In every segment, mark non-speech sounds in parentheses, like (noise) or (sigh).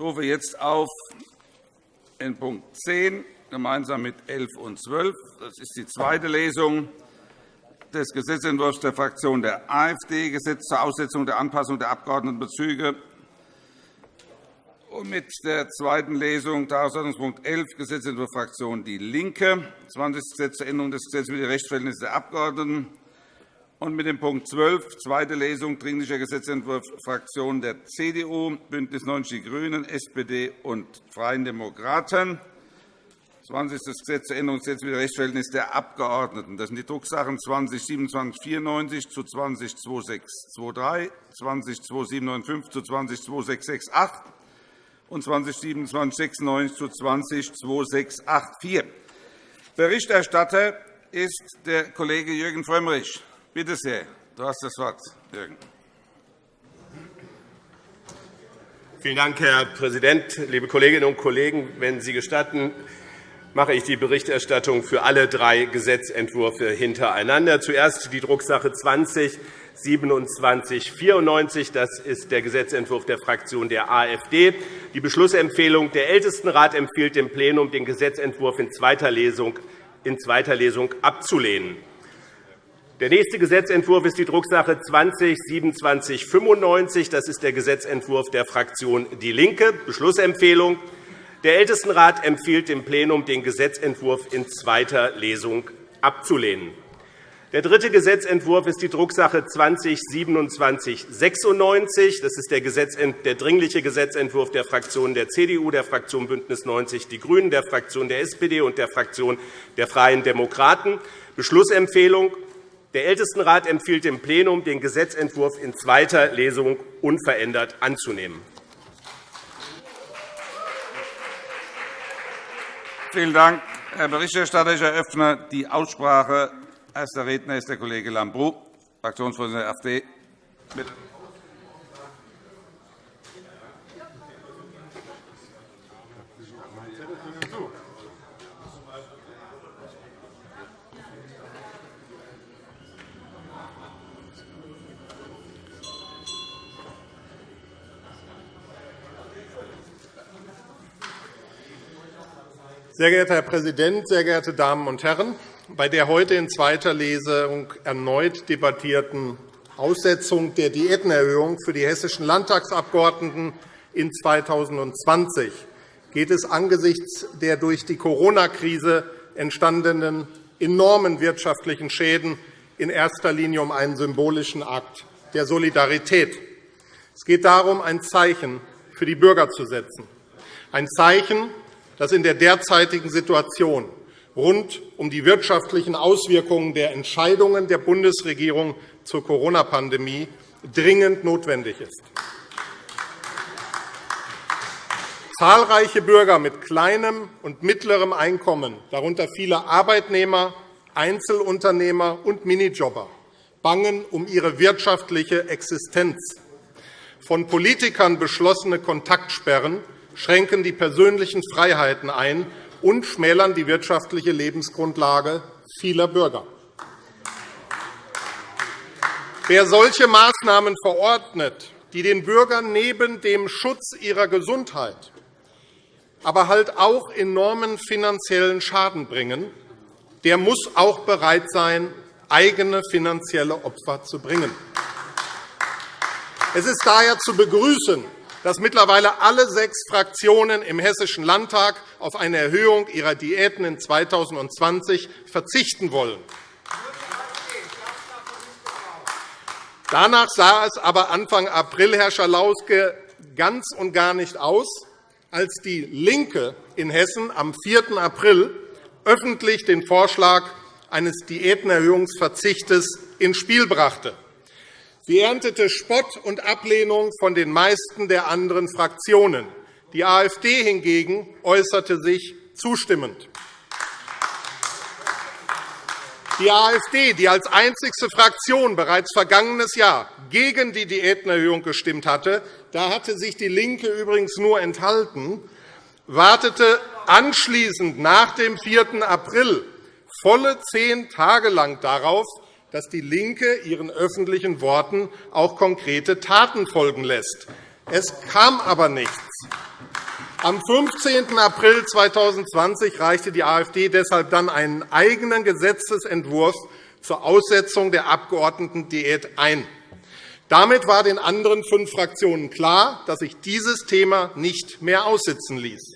Ich rufe jetzt auf in Punkt 10 gemeinsam mit 11 und 12. Das ist die zweite Lesung des Gesetzentwurfs der Fraktion der AfD, Gesetz zur Aussetzung der Anpassung der Abgeordnetenbezüge und mit der zweiten Lesung Tagesordnungspunkt 11, Gesetzentwurf Fraktion DIE LINKE, 20. Gesetz zur Änderung des Gesetzes über die Rechtsverhältnisse der Abgeordneten und mit dem Punkt 12, zweite Lesung, Dringlicher Gesetzentwurf Fraktionen der CDU, BÜNDNIS 90 die GRÜNEN, SPD und Freien Demokraten, 20. Gesetz zur Änderung des Gesetzes Rechtsverhältnisse der Abgeordneten. Das sind die Drucksachen 20 2794 zu 20 2623, 20 2795 zu 20 2668 und 202796 zu 202684. Berichterstatter ist der Kollege Jürgen Frömmrich. Bitte sehr, du hast das Wort, Jürgen. Vielen Dank, Herr Präsident, liebe Kolleginnen und Kollegen! Wenn Sie gestatten, mache ich die Berichterstattung für alle drei Gesetzentwürfe hintereinander. Zuerst die Drucksache 20 2794. Das ist der Gesetzentwurf der Fraktion der AfD. Die Beschlussempfehlung der Ältestenrat empfiehlt dem Plenum, den Gesetzentwurf in zweiter Lesung, in zweiter Lesung abzulehnen. Der nächste Gesetzentwurf ist die Drucksache 20 2795. Das ist der Gesetzentwurf der Fraktion DIE LINKE. Beschlussempfehlung. Der Ältestenrat empfiehlt dem Plenum, den Gesetzentwurf in zweiter Lesung abzulehnen. Der dritte Gesetzentwurf ist die Drucksache 20-2796. Das ist der, der Dringliche Gesetzentwurf der Fraktionen der CDU, der Fraktion BÜNDNIS 90 die GRÜNEN, der Fraktion der SPD und der Fraktion der Freien Demokraten. Beschlussempfehlung. Der Ältestenrat empfiehlt dem Plenum, den Gesetzentwurf in zweiter Lesung unverändert anzunehmen. Vielen Dank, Herr Berichterstatter. Ich eröffne die Aussprache. Erster Redner ist der Kollege Lambrou, Fraktionsvorsitzender der AfD. Bitte. Sehr geehrter Herr Präsident, sehr geehrte Damen und Herren! Bei der heute in zweiter Lesung erneut debattierten Aussetzung der Diätenerhöhung für die hessischen Landtagsabgeordneten in 2020 geht es angesichts der durch die Corona-Krise entstandenen enormen wirtschaftlichen Schäden in erster Linie um einen symbolischen Akt der Solidarität. Es geht darum, ein Zeichen für die Bürger zu setzen, ein Zeichen, das in der derzeitigen Situation rund um die wirtschaftlichen Auswirkungen der Entscheidungen der Bundesregierung zur Corona-Pandemie dringend notwendig ist. Zahlreiche Bürger mit kleinem und mittlerem Einkommen, darunter viele Arbeitnehmer, Einzelunternehmer und Minijobber, bangen um ihre wirtschaftliche Existenz. Von Politikern beschlossene Kontaktsperren schränken die persönlichen Freiheiten ein und schmälern die wirtschaftliche Lebensgrundlage vieler Bürger. Wer solche Maßnahmen verordnet, die den Bürgern neben dem Schutz ihrer Gesundheit aber halt auch enormen finanziellen Schaden bringen, der muss auch bereit sein, eigene finanzielle Opfer zu bringen. Es ist daher zu begrüßen, dass mittlerweile alle sechs Fraktionen im Hessischen Landtag auf eine Erhöhung ihrer Diäten in 2020 verzichten wollen. Danach sah es aber Anfang April, Herr Schalauske, ganz und gar nicht aus, als DIE LINKE in Hessen am 4. April öffentlich den Vorschlag eines Diätenerhöhungsverzichtes ins Spiel brachte. Sie erntete Spott und Ablehnung von den meisten der anderen Fraktionen. Die AfD hingegen äußerte sich zustimmend. Die AfD, die als einzigste Fraktion bereits vergangenes Jahr gegen die Diätenerhöhung gestimmt hatte, da hatte sich DIE LINKE übrigens nur enthalten, wartete anschließend nach dem 4. April volle zehn Tage lang darauf, dass DIE LINKE ihren öffentlichen Worten auch konkrete Taten folgen lässt. Es kam aber nichts. Am 15. April 2020 reichte die AfD deshalb dann einen eigenen Gesetzentwurf zur Aussetzung der Abgeordnetendiät ein. Damit war den anderen fünf Fraktionen klar, dass sich dieses Thema nicht mehr aussitzen ließ.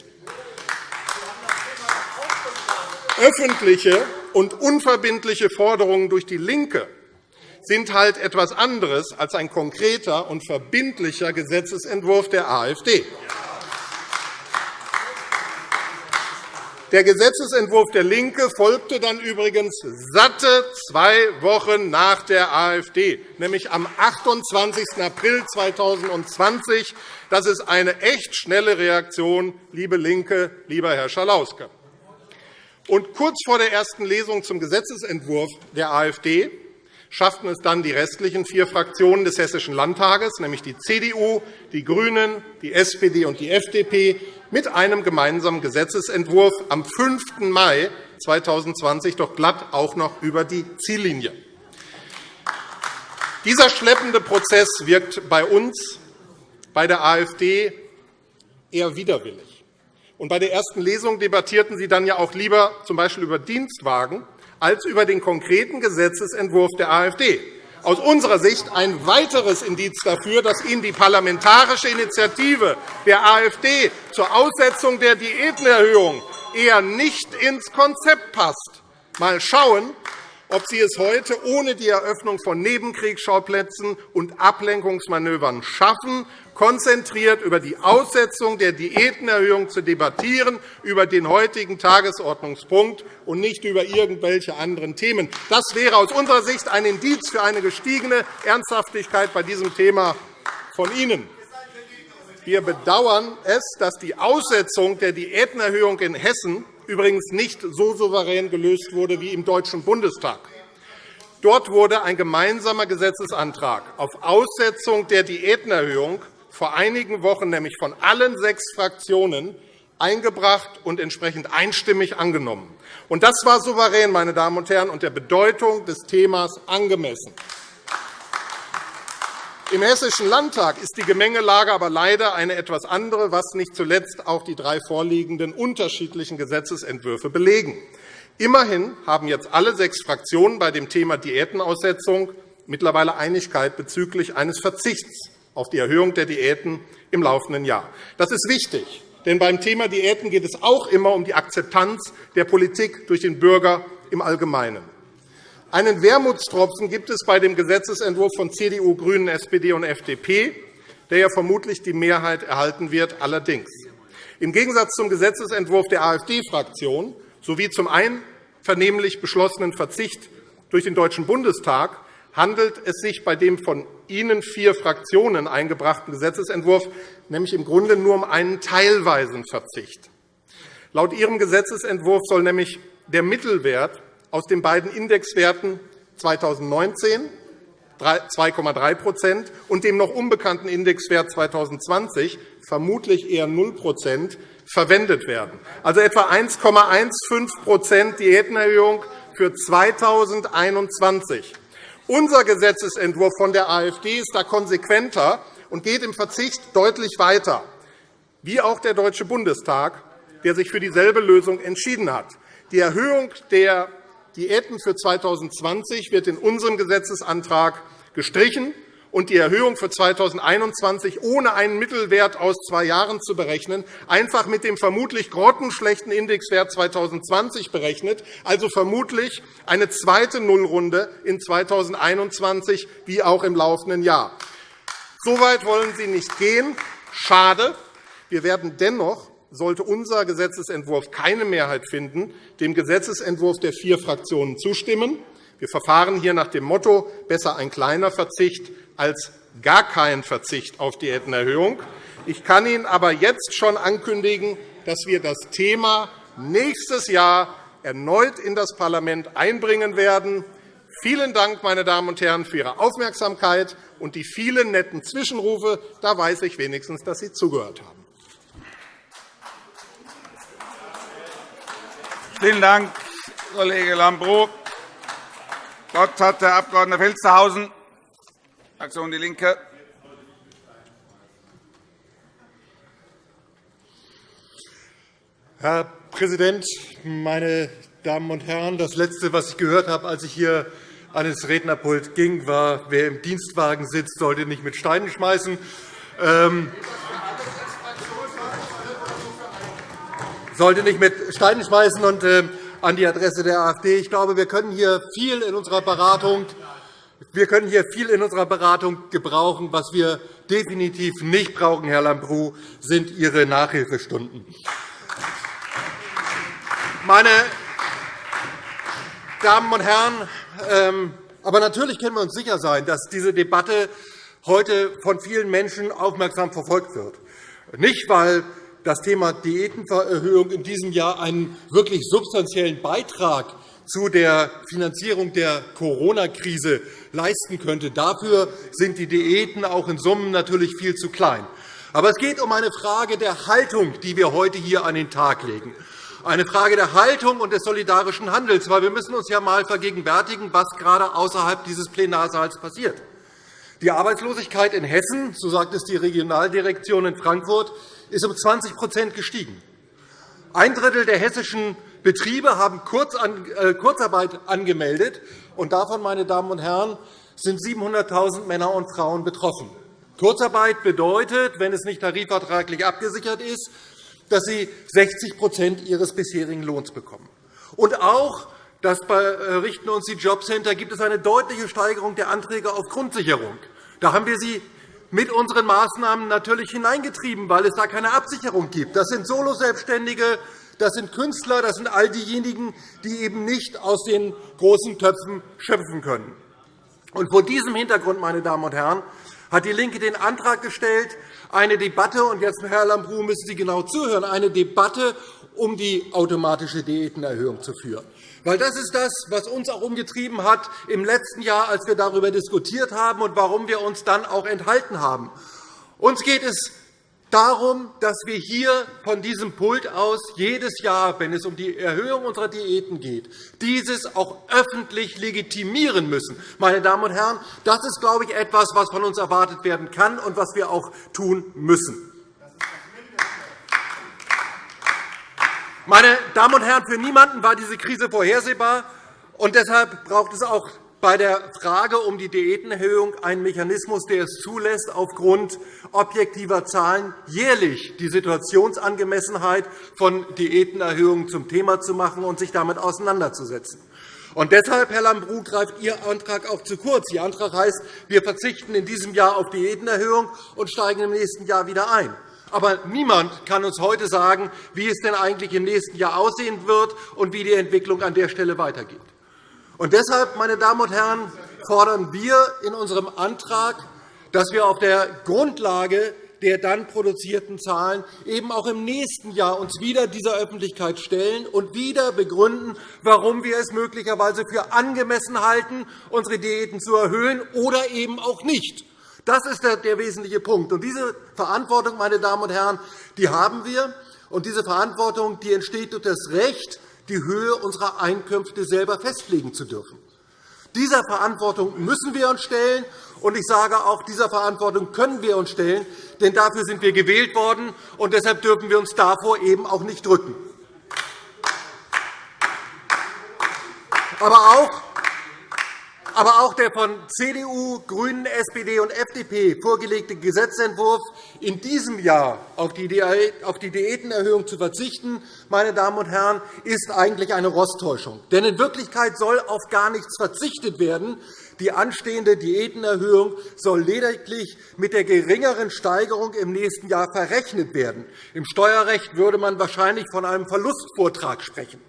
Öffentliche und unverbindliche Forderungen durch DIE LINKE sind halt etwas anderes als ein konkreter und verbindlicher Gesetzentwurf der AfD. Der Gesetzentwurf der LINKE folgte dann übrigens satte zwei Wochen nach der AfD, nämlich am 28. April 2020. Das ist eine echt schnelle Reaktion, liebe LINKE, lieber Herr Schalauske. Und kurz vor der ersten Lesung zum Gesetzentwurf der AfD schafften es dann die restlichen vier Fraktionen des Hessischen Landtages, nämlich die CDU, die GRÜNEN, die SPD und die FDP, mit einem gemeinsamen Gesetzentwurf am 5. Mai 2020 doch glatt auch noch über die Ziellinie. Dieser schleppende Prozess wirkt bei uns, bei der AfD, eher widerwillig. Und bei der ersten Lesung debattierten Sie dann ja auch lieber z.B. über Dienstwagen als über den konkreten Gesetzentwurf der AfD. Aus unserer Sicht ein weiteres Indiz dafür, dass Ihnen die parlamentarische Initiative der AfD zur Aussetzung der Diätenerhöhung eher nicht ins Konzept passt. Mal schauen, ob Sie es heute ohne die Eröffnung von Nebenkriegsschauplätzen und Ablenkungsmanövern schaffen, konzentriert über die Aussetzung der Diätenerhöhung zu debattieren, über den heutigen Tagesordnungspunkt und nicht über irgendwelche anderen Themen. Das wäre aus unserer Sicht ein Indiz für eine gestiegene Ernsthaftigkeit bei diesem Thema von Ihnen. Wir bedauern es, dass die Aussetzung der Diätenerhöhung in Hessen übrigens nicht so souverän gelöst wurde wie im Deutschen Bundestag. Dort wurde ein gemeinsamer Gesetzesantrag auf Aussetzung der Diätenerhöhung vor einigen Wochen nämlich von allen sechs Fraktionen eingebracht und entsprechend einstimmig angenommen. Das war souverän, meine Damen und Herren, und der Bedeutung des Themas angemessen. Im Hessischen Landtag ist die Gemengelage aber leider eine etwas andere, was nicht zuletzt auch die drei vorliegenden unterschiedlichen Gesetzentwürfe belegen. Immerhin haben jetzt alle sechs Fraktionen bei dem Thema Diätenaussetzung mittlerweile Einigkeit bezüglich eines Verzichts auf die Erhöhung der Diäten im laufenden Jahr. Das ist wichtig, denn beim Thema Diäten geht es auch immer um die Akzeptanz der Politik durch den Bürger im Allgemeinen. Einen Wermutstropfen gibt es bei dem Gesetzentwurf von CDU, GRÜNEN, SPD und FDP, der ja vermutlich die Mehrheit erhalten wird. Allerdings. Im Gegensatz zum Gesetzentwurf der AfD-Fraktion sowie zum einvernehmlich beschlossenen Verzicht durch den Deutschen Bundestag handelt es sich bei dem von Ihnen vier Fraktionen eingebrachten Gesetzentwurf nämlich im Grunde nur um einen teilweisen Verzicht. Laut Ihrem Gesetzentwurf soll nämlich der Mittelwert aus den beiden Indexwerten 2019 2,3 und dem noch unbekannten Indexwert 2020 vermutlich eher 0% verwendet werden, also etwa 1,15% Diätenerhöhung für 2021. Unser Gesetzentwurf von der AfD ist da konsequenter und geht im Verzicht deutlich weiter, wie auch der Deutsche Bundestag, der sich für dieselbe Lösung entschieden hat. Die Erhöhung der Diäten für 2020 wird in unserem Gesetzesantrag gestrichen und die Erhöhung für 2021 ohne einen Mittelwert aus zwei Jahren zu berechnen, einfach mit dem vermutlich grottenschlechten Indexwert 2020 berechnet, also vermutlich eine zweite Nullrunde in 2021 wie auch im laufenden Jahr. So weit wollen Sie nicht gehen. Schade. Wir werden dennoch sollte unser Gesetzentwurf keine Mehrheit finden, dem Gesetzentwurf der vier Fraktionen zustimmen. Wir verfahren hier nach dem Motto besser ein kleiner Verzicht als gar kein Verzicht auf Diätenerhöhung. Ich kann Ihnen aber jetzt schon ankündigen, dass wir das Thema nächstes Jahr erneut in das Parlament einbringen werden. Vielen Dank, meine Damen und Herren, für Ihre Aufmerksamkeit und die vielen netten Zwischenrufe. Da weiß ich wenigstens, dass Sie zugehört haben. Vielen Dank, Kollege Lambrou. Wort hat der Abg. Felstehausen, Fraktion DIE LINKE. Herr Präsident, meine Damen und Herren! Das Letzte, was ich gehört habe, als ich hier an das Rednerpult ging, war, wer im Dienstwagen sitzt, sollte nicht mit Steinen schmeißen. Ähm, sollte nicht mit Steinen schmeißen. Und, äh, an die Adresse der AfD. Ich glaube, wir können hier viel in unserer Beratung wir können hier viel in unserer Beratung gebrauchen. Was wir definitiv nicht brauchen, Herr Lambrou, sind Ihre Nachhilfestunden. Meine Damen und Herren, ähm, aber natürlich können wir uns sicher sein, dass diese Debatte heute von vielen Menschen aufmerksam verfolgt wird. Nicht, weil das Thema Diätenerhöhung in diesem Jahr einen wirklich substanziellen Beitrag zu der Finanzierung der Corona-Krise leisten könnte. Dafür sind die Diäten auch in Summen natürlich viel zu klein. Aber es geht um eine Frage der Haltung, die wir heute hier an den Tag legen. Eine Frage der Haltung und des solidarischen Handels. Weil wir müssen uns ja einmal vergegenwärtigen, was gerade außerhalb dieses Plenarsaals passiert. Die Arbeitslosigkeit in Hessen, so sagt es die Regionaldirektion in Frankfurt, ist um 20% gestiegen. Ein Drittel der hessischen Betriebe haben äh, Kurzarbeit angemeldet. und Davon, meine Damen und Herren, sind 700.000 Männer und Frauen betroffen. Kurzarbeit bedeutet, wenn es nicht tarifvertraglich abgesichert ist, dass sie 60% ihres bisherigen Lohns bekommen. Und auch, das berichten uns die Jobcenter, gibt es eine deutliche Steigerung der Anträge auf Grundsicherung. Da haben wir sie mit unseren Maßnahmen natürlich hineingetrieben, weil es da keine Absicherung gibt. Das sind Soloselbstständige, das sind Künstler, das sind all diejenigen, die eben nicht aus den großen Töpfen schöpfen können. Und vor diesem Hintergrund, meine Damen und Herren, hat DIE LINKE den Antrag gestellt, eine Debatte, und jetzt, Herr Lambrou, müssen Sie genau zuhören, eine Debatte um die automatische Diätenerhöhung zu führen. Weil das ist das, was uns auch umgetrieben hat im letzten Jahr, als wir darüber diskutiert haben und warum wir uns dann auch enthalten haben. Uns geht es darum, dass wir hier von diesem Pult aus jedes Jahr, wenn es um die Erhöhung unserer Diäten geht, dieses auch öffentlich legitimieren müssen. Meine Damen und Herren, das ist, glaube ich, etwas, was von uns erwartet werden kann und was wir auch tun müssen. Meine Damen und Herren, für niemanden war diese Krise vorhersehbar. und Deshalb braucht es auch bei der Frage um die Diätenerhöhung einen Mechanismus, der es zulässt, aufgrund objektiver Zahlen jährlich die Situationsangemessenheit von Diätenerhöhungen zum Thema zu machen und sich damit auseinanderzusetzen. Und deshalb, Herr Lambrou, greift Ihr Antrag auch zu kurz. Ihr Antrag heißt, wir verzichten in diesem Jahr auf Diätenerhöhung und steigen im nächsten Jahr wieder ein. Aber niemand kann uns heute sagen, wie es denn eigentlich im nächsten Jahr aussehen wird und wie die Entwicklung an der Stelle weitergeht. Und deshalb, meine Damen und Herren, fordern wir in unserem Antrag, dass wir auf der Grundlage der dann produzierten Zahlen eben auch im nächsten Jahr uns wieder dieser Öffentlichkeit stellen und wieder begründen, warum wir es möglicherweise für angemessen halten, unsere Diäten zu erhöhen oder eben auch nicht. Das ist der wesentliche Punkt. Und diese Verantwortung, meine Damen und Herren, die haben wir. Und diese Verantwortung die entsteht durch das Recht, die Höhe unserer Einkünfte selber festlegen zu dürfen. Dieser Verantwortung müssen wir uns stellen. Und ich sage auch, dieser Verantwortung können wir uns stellen, denn dafür sind wir gewählt worden, und deshalb dürfen wir uns davor eben auch nicht drücken. Aber auch aber auch der von CDU, GRÜNEN, SPD und FDP vorgelegte Gesetzentwurf, in diesem Jahr auf die Diätenerhöhung zu verzichten, meine Damen und Herren, ist eigentlich eine Rosttäuschung. Denn in Wirklichkeit soll auf gar nichts verzichtet werden. Die anstehende Diätenerhöhung soll lediglich mit der geringeren Steigerung im nächsten Jahr verrechnet werden. Im Steuerrecht würde man wahrscheinlich von einem Verlustvortrag sprechen.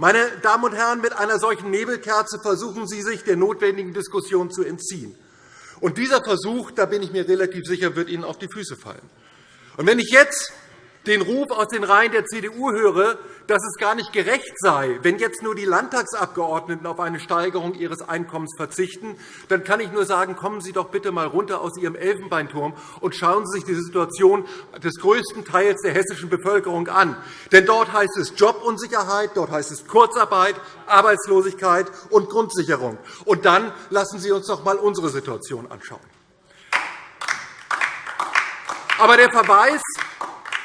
Meine Damen und Herren, mit einer solchen Nebelkerze versuchen Sie, sich der notwendigen Diskussion zu entziehen. Und dieser Versuch, da bin ich mir relativ sicher, wird Ihnen auf die Füße fallen. Und wenn ich jetzt den Ruf aus den Reihen der CDU höre, dass es gar nicht gerecht sei, wenn jetzt nur die Landtagsabgeordneten auf eine Steigerung ihres Einkommens verzichten, dann kann ich nur sagen, kommen Sie doch bitte einmal runter aus Ihrem Elfenbeinturm und schauen Sie sich die Situation des größten Teils der hessischen Bevölkerung an. Denn dort heißt es Jobunsicherheit, dort heißt es Kurzarbeit, Arbeitslosigkeit und Grundsicherung. Und dann lassen Sie uns doch einmal unsere Situation anschauen. Aber der Verweis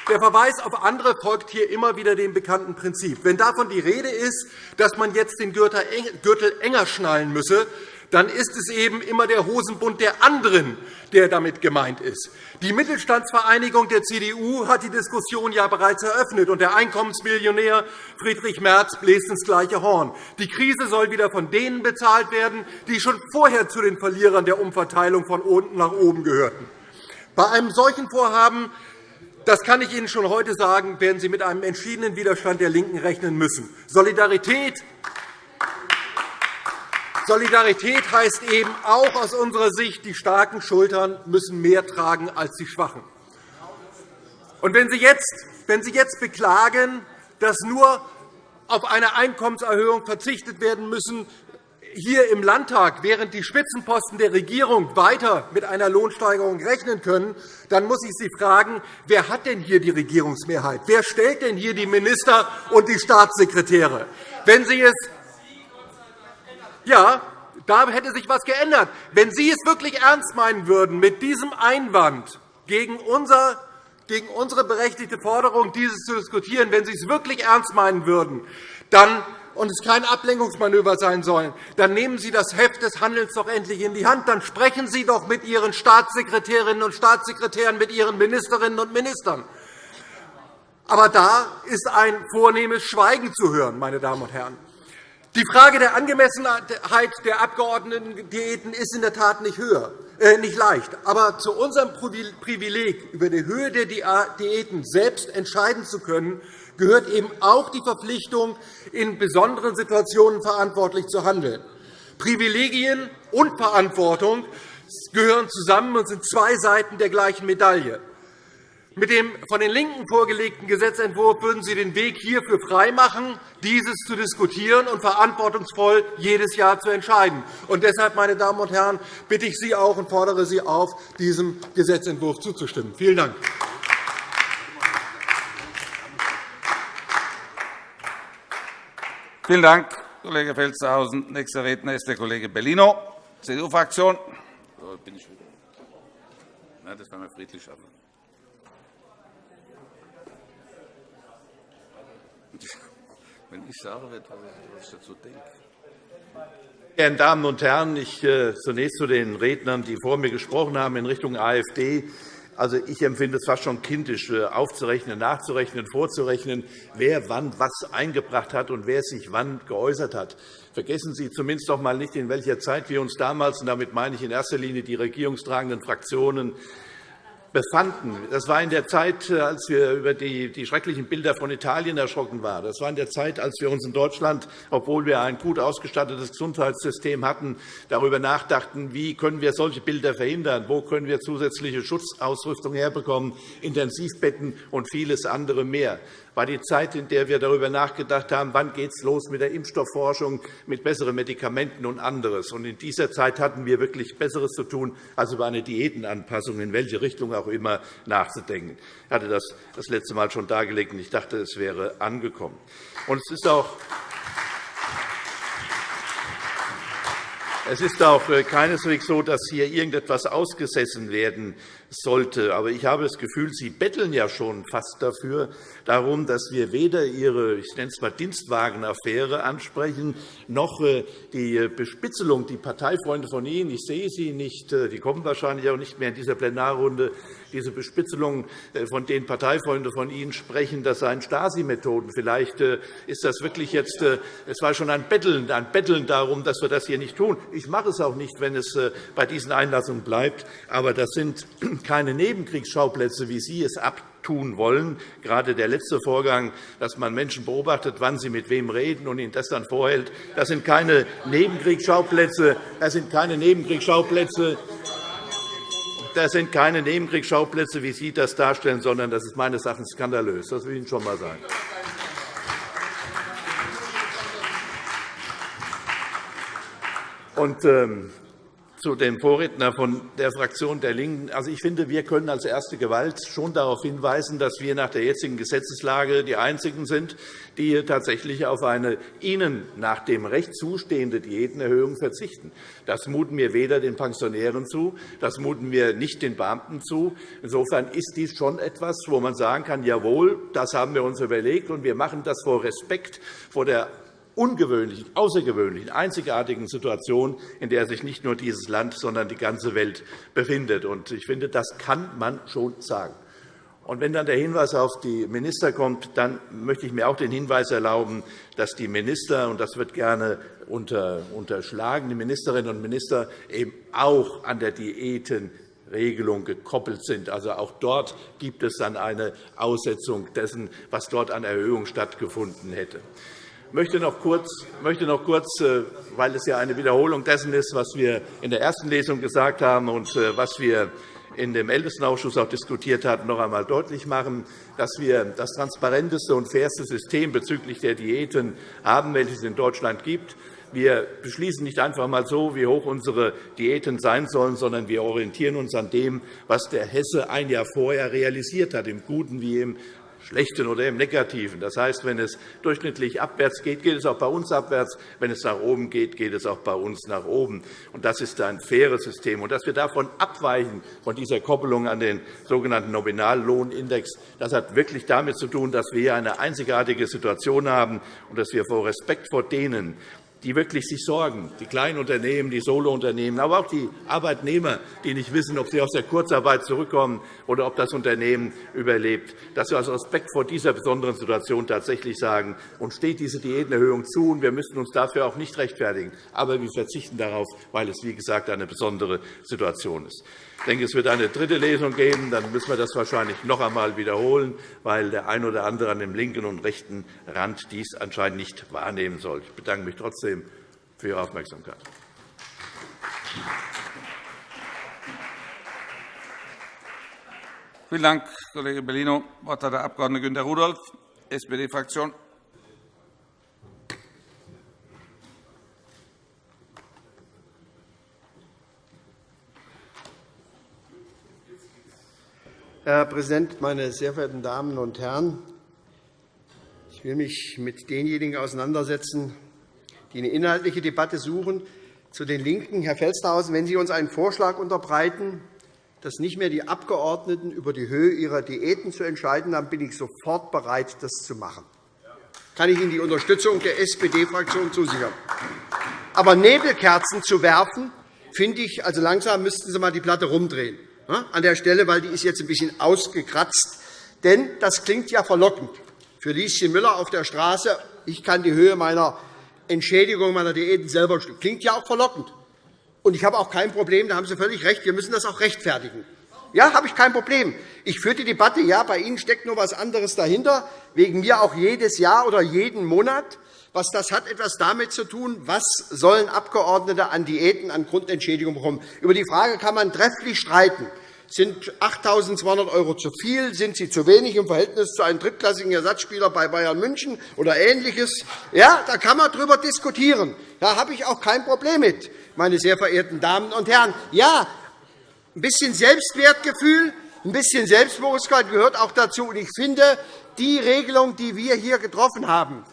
Der Verweis auf andere folgt hier immer wieder dem bekannten Prinzip. Wenn davon die Rede ist, dass man jetzt den Gürtel enger schnallen müsse, dann ist es eben immer der Hosenbund der anderen, der damit gemeint ist. Die Mittelstandsvereinigung der CDU hat die Diskussion ja bereits eröffnet, und der Einkommensmillionär Friedrich Merz bläst ins gleiche Horn. Die Krise soll wieder von denen bezahlt werden, die schon vorher zu den Verlierern der Umverteilung von unten nach oben gehörten. Bei einem solchen Vorhaben das kann ich Ihnen schon heute sagen, werden Sie mit einem entschiedenen Widerstand der LINKEN rechnen müssen. Solidarität Solidarität heißt eben auch aus unserer Sicht, die starken Schultern müssen mehr tragen als die schwachen. Und wenn Sie jetzt, wenn Sie jetzt beklagen, dass nur auf eine Einkommenserhöhung verzichtet werden müssen, hier im Landtag, während die Spitzenposten der Regierung weiter mit einer Lohnsteigerung rechnen können, dann muss ich Sie fragen, wer hat denn hier die Regierungsmehrheit? Wer stellt denn hier die Minister und die Staatssekretäre? Wenn Sie es ja, da hätte sich etwas geändert. Wenn Sie es wirklich ernst meinen würden mit diesem Einwand gegen unser gegen unsere berechtigte Forderung, dieses zu diskutieren, wenn Sie es wirklich ernst meinen würden, dann und es kein Ablenkungsmanöver sein soll, dann nehmen Sie das Heft des Handelns doch endlich in die Hand. Dann sprechen Sie doch mit Ihren Staatssekretärinnen und Staatssekretären, mit Ihren Ministerinnen und Ministern. Aber da ist ein vornehmes Schweigen zu hören, meine Damen und Herren. Die Frage der Angemessenheit der Abgeordnetendiäten ist in der Tat nicht, höher, äh, nicht leicht. Aber zu unserem Privileg, über die Höhe der Diäten selbst entscheiden zu können, gehört eben auch die Verpflichtung, in besonderen Situationen verantwortlich zu handeln. Privilegien und Verantwortung gehören zusammen und sind zwei Seiten der gleichen Medaille. Mit dem von den LINKEN vorgelegten Gesetzentwurf würden Sie den Weg hierfür freimachen, dieses zu diskutieren und verantwortungsvoll jedes Jahr zu entscheiden. Und deshalb, meine Damen und Herren, bitte ich Sie auch und fordere Sie auf, diesem Gesetzentwurf zuzustimmen. Vielen Dank. Vielen Dank, Kollege Felstehausen. Nächster Redner ist der Kollege Bellino, CDU-Fraktion. So, bin ich wieder. das war mir friedlich. (laughs) Wenn ich sage, was ich dazu denke. Meine Damen und Herren, ich äh, zunächst zu den Rednern, die vor mir gesprochen haben in Richtung AfD. Also, ich empfinde es fast schon kindisch, äh, aufzurechnen, nachzurechnen, vorzurechnen, wer wann was eingebracht hat und wer sich wann geäußert hat. Vergessen Sie zumindest doch einmal nicht, in welcher Zeit wir uns damals, und damit meine ich in erster Linie die regierungstragenden Fraktionen, befanden. Das war in der Zeit, äh, als wir über die, die schrecklichen Bilder von Italien erschrocken waren. Das war in der Zeit, als wir uns in Deutschland, obwohl wir ein gut ausgestattetes Gesundheitssystem hatten, darüber nachdachten, wie können wir solche Bilder verhindern, wo können wir zusätzliche Schutzausrüstung herbekommen, Intensivbetten und vieles andere mehr war die Zeit, in der wir darüber nachgedacht haben, wann geht es los mit der Impfstoffforschung, mit besseren Medikamenten und anderes. In dieser Zeit hatten wir wirklich Besseres zu tun, als über eine Diätenanpassung in welche Richtung auch immer nachzudenken. Ich hatte das das letzte Mal schon dargelegt, und ich dachte, es wäre angekommen. Und es ist auch Es ist auch äh, keineswegs so, dass hier irgendetwas ausgesessen werden sollte. Aber ich habe das Gefühl, Sie betteln ja schon fast dafür, darum, dass wir weder Ihre ich nenne es mal Dienstwagenaffäre ansprechen, noch äh, die Bespitzelung, die Parteifreunde von Ihnen, ich sehe sie nicht, äh, die kommen wahrscheinlich auch nicht mehr in dieser Plenarrunde, diese Bespitzelung, von denen Parteifreunde von Ihnen sprechen, das seien Stasi-Methoden. Vielleicht ist das wirklich jetzt, es war schon ein Betteln, ein Betteln darum, dass wir das hier nicht tun. Ich mache es auch nicht, wenn es bei diesen Einlassungen bleibt. Aber das sind (clears throat) keine Nebenkriegsschauplätze, wie Sie es abtun tun wollen. Gerade der letzte Vorgang, dass man Menschen beobachtet, wann sie mit wem reden und ihnen das dann vorhält, das sind keine Nebenkriegsschauplätze. Das sind keine Nebenkriegsschauplätze. Das sind keine Nebenkriegsschauplätze, wie Sie das darstellen, sondern das ist meines Erachtens skandalös. Das will ich Ihnen schon einmal sagen. Und, ähm, zu dem Vorredner von der Fraktion der LINKEN. Also, ich finde, wir können als erste Gewalt schon darauf hinweisen, dass wir nach der jetzigen Gesetzeslage die Einzigen sind, die tatsächlich auf eine ihnen nach dem Recht zustehende Diätenerhöhung verzichten. Das muten wir weder den Pensionären zu, das muten wir nicht den Beamten zu. Insofern ist dies schon etwas, wo man sagen kann, jawohl, das haben wir uns überlegt, und wir machen das vor Respekt vor der ungewöhnlichen, außergewöhnlichen, einzigartigen Situation, in der sich nicht nur dieses Land, sondern die ganze Welt befindet. Ich finde, das kann man schon sagen. Und wenn dann der Hinweis auf die Minister kommt, dann möchte ich mir auch den Hinweis erlauben, dass die Minister, und das wird gerne unterschlagen, die Ministerinnen und Minister eben auch an der Diätenregelung gekoppelt sind. Also auch dort gibt es dann eine Aussetzung dessen, was dort an Erhöhung stattgefunden hätte. Ich möchte noch kurz, möchte noch kurz äh, weil es ja eine Wiederholung dessen ist, was wir in der ersten Lesung gesagt haben und äh, was wir in dem Ältestenausschuss auch diskutiert hatten, noch einmal deutlich machen, dass wir das transparenteste und fairste System bezüglich der Diäten haben, welches es in Deutschland gibt. Wir beschließen nicht einfach einmal so, wie hoch unsere Diäten sein sollen, sondern wir orientieren uns an dem, was der Hesse ein Jahr vorher realisiert hat, im Guten wie im Schlechten oder im Negativen. Das heißt, wenn es durchschnittlich abwärts geht, geht es auch bei uns abwärts. Wenn es nach oben geht, geht es auch bei uns nach oben. Das ist ein faires System. Und dass wir davon abweichen, von dieser Koppelung an den sogenannten Nominallohnindex, das hat wirklich damit zu tun, dass wir eine einzigartige Situation haben und dass wir vor Respekt vor denen, die wirklich sich sorgen, die kleinen Unternehmen, die Solounternehmen, aber auch die Arbeitnehmer, die nicht wissen, ob sie aus der Kurzarbeit zurückkommen oder ob das Unternehmen überlebt, dass wir aus Respekt vor dieser besonderen Situation tatsächlich sagen, uns steht diese Diätenerhöhung zu, und wir müssen uns dafür auch nicht rechtfertigen. Aber wir verzichten darauf, weil es, wie gesagt, eine besondere Situation ist. Ich denke, es wird eine dritte Lesung geben. Dann müssen wir das wahrscheinlich noch einmal wiederholen, weil der eine oder andere an dem linken und rechten Rand dies anscheinend nicht wahrnehmen soll. Ich bedanke mich trotzdem für Ihre Aufmerksamkeit. Vielen Dank, Kollege Bellino. Das Wort hat der Abg. Günter Rudolph, SPD-Fraktion. Herr Präsident, meine sehr verehrten Damen und Herren! Ich will mich mit denjenigen auseinandersetzen, die eine inhaltliche Debatte suchen. Zu den LINKEN, Herr Felstehausen, wenn Sie uns einen Vorschlag unterbreiten, dass nicht mehr die Abgeordneten über die Höhe ihrer Diäten zu entscheiden dann bin ich sofort bereit, das zu machen. Kann ich Ihnen die Unterstützung der SPD-Fraktion zusichern. Aber Nebelkerzen zu werfen, finde ich, also langsam müssten Sie einmal die Platte rumdrehen an der Stelle, weil die ist jetzt ein bisschen ausgekratzt. Denn das klingt ja verlockend. Für Lieschen Müller auf der Straße, ich kann die Höhe meiner Entschädigung meiner Diäten selber bestimmen. Klingt ja auch verlockend. Und ich habe auch kein Problem, da haben Sie völlig recht, wir müssen das auch rechtfertigen. Ja, habe ich kein Problem. Ich führe die Debatte, ja, bei Ihnen steckt noch etwas anderes dahinter, wegen mir auch jedes Jahr oder jeden Monat. Was das hat etwas damit zu tun, was sollen Abgeordnete an Diäten, an Grundentschädigung bekommen. Über die Frage kann man trefflich streiten. Sind 8.200 € zu viel? Sind sie zu wenig im Verhältnis zu einem drittklassigen Ersatzspieler bei Bayern München oder Ähnliches? Ja, da kann man darüber diskutieren. Da habe ich auch kein Problem mit, meine sehr verehrten Damen und Herren. Ja, ein bisschen Selbstwertgefühl, ein bisschen Selbstbewusstsein gehört auch dazu. Ich finde, die Regelung, die wir hier getroffen haben,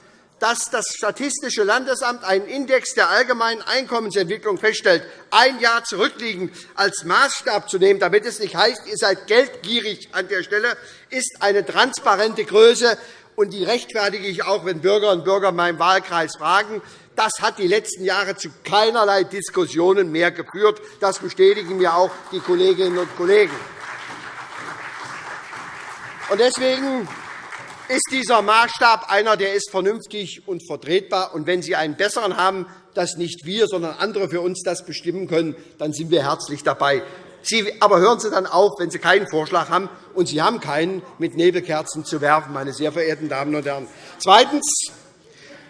dass das Statistische Landesamt einen Index der allgemeinen Einkommensentwicklung feststellt, ein Jahr zurückliegend als Maßstab zu nehmen, damit es nicht heißt, ihr seid geldgierig an der Stelle, ist eine transparente Größe. Und die rechtfertige ich auch, wenn Bürgerinnen und Bürger in meinem Wahlkreis fragen. Das hat die letzten Jahre zu keinerlei Diskussionen mehr geführt. Das bestätigen mir auch die Kolleginnen und Kollegen. Deswegen ist dieser Maßstab einer, der ist vernünftig und vertretbar. Und wenn Sie einen besseren haben, dass nicht wir, sondern andere für uns das bestimmen können, dann sind wir herzlich dabei. Sie, aber hören Sie dann auf, wenn Sie keinen Vorschlag haben, und Sie haben keinen, mit Nebelkerzen zu werfen, meine sehr verehrten Damen und Herren. Zweitens,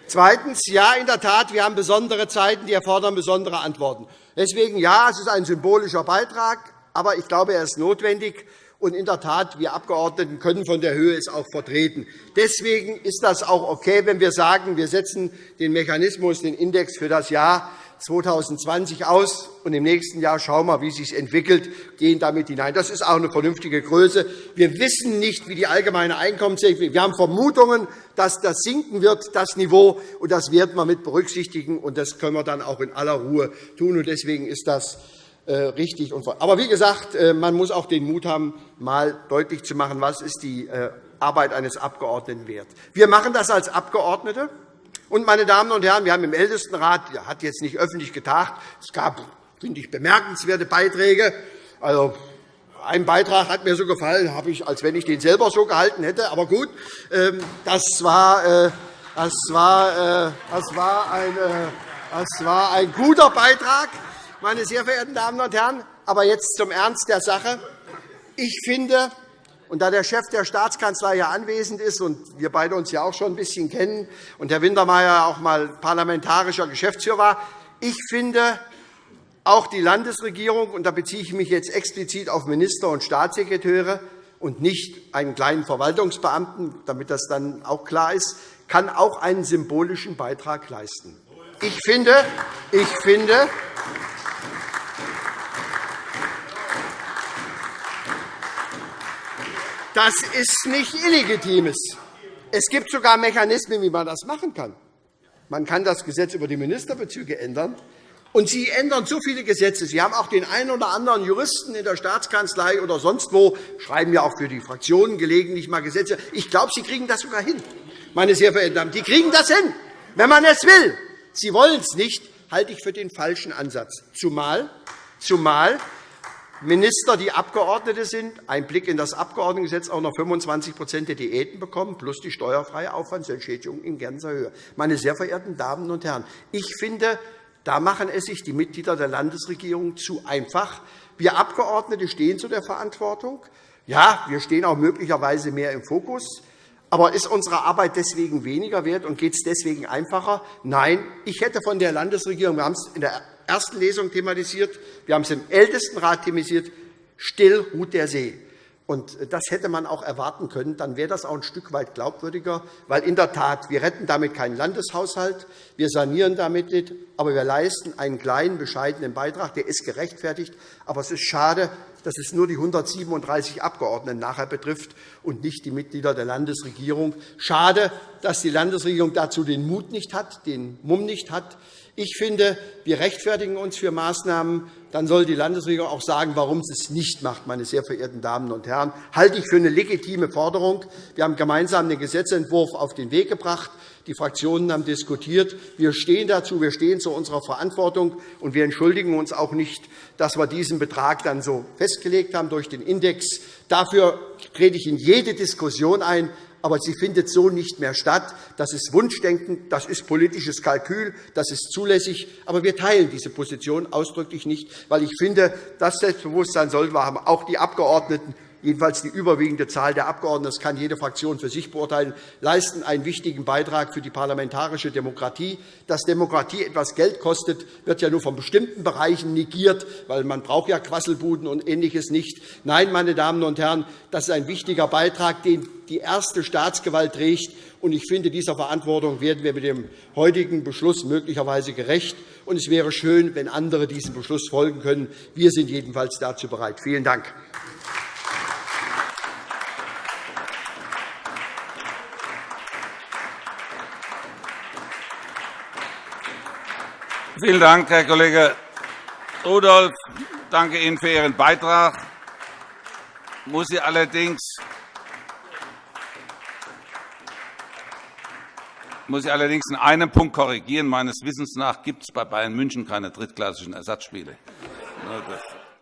Zweitens. Ja, in der Tat, wir haben besondere Zeiten, die erfordern besondere Antworten. Deswegen, ja, es ist ein symbolischer Beitrag, aber ich glaube, er ist notwendig. Und in der Tat, wir Abgeordneten können von der Höhe es auch vertreten. Deswegen ist das auch okay, wenn wir sagen, wir setzen den Mechanismus, den Index für das Jahr 2020 aus, und im nächsten Jahr schauen wir, wie es sich entwickelt, gehen damit hinein. Das ist auch eine vernünftige Größe. Wir wissen nicht, wie die allgemeine Einkommensentwicklung Wir haben Vermutungen, dass das sinken wird, das Niveau, und das werden wir mit berücksichtigen. Und das können wir dann auch in aller Ruhe tun. Und deswegen ist das äh, richtig. Aber wie gesagt, äh, man muss auch den Mut haben, mal deutlich zu machen, was ist die äh, Arbeit eines Abgeordneten wert. Wir machen das als Abgeordnete. Und, meine Damen und Herren, wir haben im Ältestenrat, der hat jetzt nicht öffentlich getagt, es gab, finde ich, bemerkenswerte Beiträge. Also, ein Beitrag hat mir so gefallen, habe ich, als wenn ich den selber so gehalten hätte. Aber gut, ähm, das war, das war, das war, ein, das war ein guter Beitrag, meine sehr verehrten Damen und Herren. Aber jetzt zum Ernst der Sache. Ich finde, und da der Chef der Staatskanzlei ja anwesend ist und wir beide uns ja auch schon ein bisschen kennen und Herr Wintermeyer auch einmal parlamentarischer Geschäftsführer war, ich finde, auch die Landesregierung, und da beziehe ich mich jetzt explizit auf Minister und Staatssekretäre und nicht einen kleinen Verwaltungsbeamten, damit das dann auch klar ist, kann auch einen symbolischen Beitrag leisten. Ich finde, ich finde Das ist nicht Illegitimes. Es gibt sogar Mechanismen, wie man das machen kann. Man kann das Gesetz über die Ministerbezüge ändern. Und Sie ändern so viele Gesetze. Sie haben auch den einen oder anderen Juristen in der Staatskanzlei oder sonst wo, schreiben ja auch für die Fraktionen gelegentlich mal Gesetze. Ich glaube, Sie kriegen das sogar hin, meine sehr verehrten Damen. Die kriegen das hin, wenn man es will. Sie wollen es nicht, halte ich für den falschen Ansatz. Zumal, zumal Minister, die Abgeordnete sind, ein Blick in das Abgeordnetengesetz auch noch 25 der Diäten bekommen, plus die steuerfreie Aufwandsentschädigung in ganzer Höhe. Meine sehr verehrten Damen und Herren, ich finde, da machen es sich die Mitglieder der Landesregierung zu einfach. Wir Abgeordnete stehen zu der Verantwortung. Ja, wir stehen auch möglicherweise mehr im Fokus. Aber ist unsere Arbeit deswegen weniger wert und geht es deswegen einfacher? Nein, ich hätte von der Landesregierung, wir haben es in der ersten Lesung thematisiert, wir haben es im Ältestenrat thematisiert, still ruht der See. Und das hätte man auch erwarten können. Dann wäre das auch ein Stück weit glaubwürdiger. Weil in der Tat, wir retten damit keinen Landeshaushalt, wir sanieren damit nicht, aber wir leisten einen kleinen, bescheidenen Beitrag. Der ist gerechtfertigt. Aber es ist schade, dass es nur die 137 Abgeordneten nachher betrifft und nicht die Mitglieder der Landesregierung. Schade, dass die Landesregierung dazu den Mut nicht hat, den Mumm nicht hat. Ich finde, wir rechtfertigen uns für Maßnahmen. Dann soll die Landesregierung auch sagen, warum sie es nicht macht, meine sehr verehrten Damen und Herren. Halte ich für eine legitime Forderung. Wir haben gemeinsam den Gesetzentwurf auf den Weg gebracht. Die Fraktionen haben diskutiert. Wir stehen dazu, wir stehen zu unserer Verantwortung, und wir entschuldigen uns auch nicht, dass wir diesen Betrag dann so festgelegt haben durch den Index. Dafür trete ich in jede Diskussion ein aber sie findet so nicht mehr statt. Das ist Wunschdenken, das ist politisches Kalkül, das ist zulässig. Aber wir teilen diese Position ausdrücklich nicht, weil ich finde, das Selbstbewusstsein sollten wir haben, auch die Abgeordneten jedenfalls die überwiegende Zahl der Abgeordneten, das kann jede Fraktion für sich beurteilen, leisten einen wichtigen Beitrag für die parlamentarische Demokratie. Dass Demokratie etwas Geld kostet, wird ja nur von bestimmten Bereichen negiert, weil man braucht ja Quasselbuden und Ähnliches nicht. Nein, meine Damen und Herren, das ist ein wichtiger Beitrag, den die erste Staatsgewalt trägt. Ich finde, dieser Verantwortung werden wir mit dem heutigen Beschluss möglicherweise gerecht. Es wäre schön, wenn andere diesem Beschluss folgen können. Wir sind jedenfalls dazu bereit. Vielen Dank. Vielen Dank, Herr Kollege Rudolph. Ich danke Ihnen für Ihren Beitrag. Ich muss Sie allerdings muss ich allerdings in einem Punkt korrigieren. Meines Wissens nach gibt es bei Bayern München keine drittklassigen Ersatzspiele.